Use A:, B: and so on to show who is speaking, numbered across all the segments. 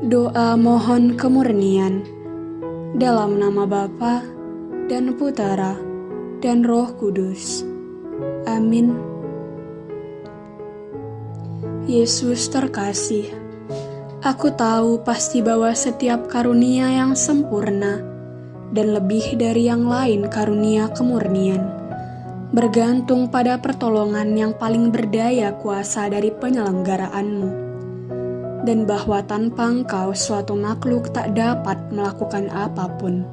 A: Doa mohon kemurnian dalam nama Bapa dan Putera dan Roh Kudus. Amin. Yesus terkasih, aku tahu pasti bahwa setiap karunia yang sempurna dan lebih dari yang lain karunia kemurnian bergantung pada pertolongan yang paling berdaya kuasa dari penyelenggaraanmu dan bahwa tanpa engkau suatu makhluk tak dapat melakukan apa pun.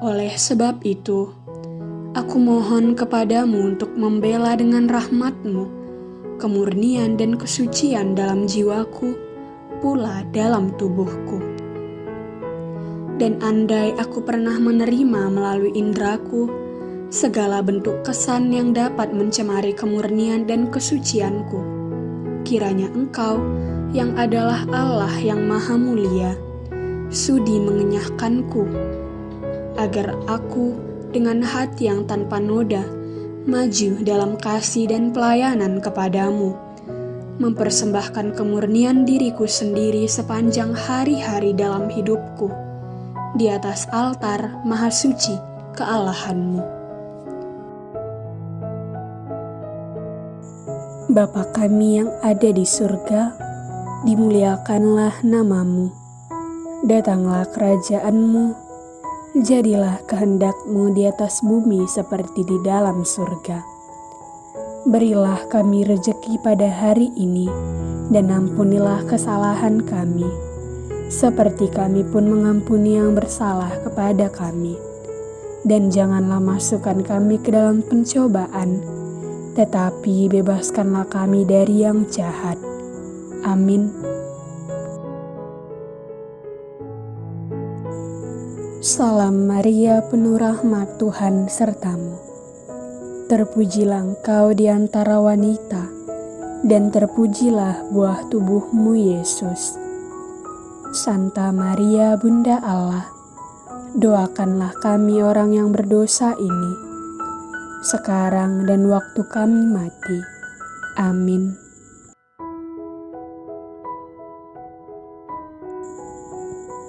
A: Oleh sebab itu, aku mohon kepadamu untuk membela dengan rahmatmu, kemurnian dan kesucian dalam jiwaku, pula dalam tubuhku. Dan andai aku pernah menerima melalui indraku, segala bentuk kesan yang dapat mencemari kemurnian dan kesucianku, kiranya engkau yang adalah Allah yang Maha Mulia, sudi mengenyahkanku, agar aku dengan hati yang tanpa noda maju dalam kasih dan pelayanan kepadamu, mempersembahkan kemurnian diriku sendiri sepanjang hari-hari dalam hidupku, di atas altar Maha Suci kealahanmu.
B: Bapa kami yang ada di surga, dimuliakanlah namamu. Datanglah kerajaanmu, jadilah kehendakmu di atas bumi seperti di dalam surga. Berilah kami rejeki pada hari ini, dan ampunilah kesalahan kami, seperti kami pun mengampuni yang bersalah kepada kami. Dan janganlah masukkan kami ke dalam pencobaan, tetapi bebaskanlah kami dari yang jahat Amin. Salam Maria, penuh rahmat Tuhan sertamu. Terpujilah engkau di antara wanita, dan terpujilah buah tubuhmu Yesus. Santa Maria, Bunda Allah, doakanlah kami orang yang berdosa ini, sekarang dan waktu kami mati. Amin.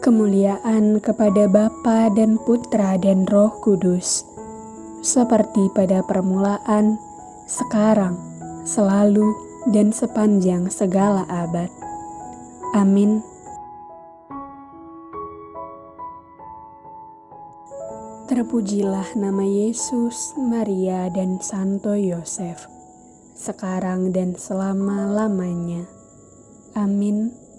B: Kemuliaan kepada Bapa dan Putra dan Roh Kudus, seperti pada permulaan, sekarang, selalu, dan sepanjang segala abad. Amin. Terpujilah nama Yesus, Maria, dan Santo Yosef, sekarang dan selama-lamanya. Amin.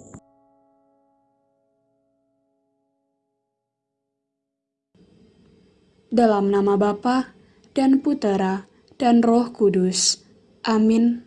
A: Dalam nama Bapa dan Putera dan Roh Kudus. Amin.